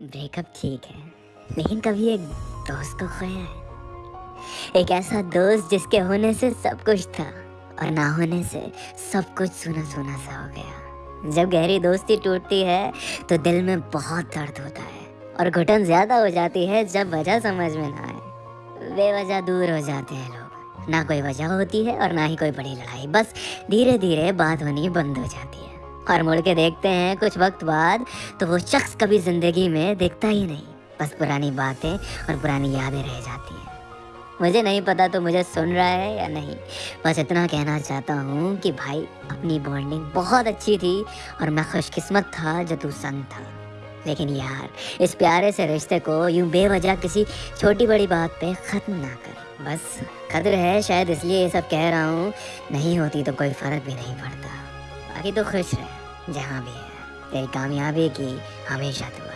Breakup ठीक है, लेकिन कभी एक दोस्त को खोया है। एक ऐसा दोस्त जिसके होने से सब कुछ था और ना होने से सब कुछ सुना सुना सा हो गया। जब गहरी दोस्ती टूटती है तो दिल में बहुत दर्द होता है और घुटन ज़्यादा हो जाती है जब वजह समझ में ना आए। बेवजह दूर हो जाते हैं लोग। ना कोई वजह होती है और ना ही कोई बड़ी लड़ाई। बस धीरे धीरे बात होनी बंद हो जाती है। और मुड़ के देखते हैं कुछ वक्त बाद तो वो शख्स कभी ज़िंदगी में देखता ही नहीं। बस पुरानी बातें और पुरानी यादें रह जाती हैं। मुझे नहीं पता तो मुझे सुन रहा है या नहीं। बस इतना कहना चाहता हूँ कि भाई, अपनी बॉन्डिंग बहुत अच्छी थी और मैं खुशकिस्मत था जो तू संग था। लेकिन यार, इस प्यारे से रिश्ते को यूँ बेवजह किसी छोटी बड़ी बात पे ख़त्म ना कर। बस कदर है शायद इसलिए ये सब कह रहा हूँ, नहीं होती तो कोई फ़र्क भी नहीं पड़ता। बाकी तो खुश रहे। जहाँ भी है। तेरी कामयाबी की हमेशा तू।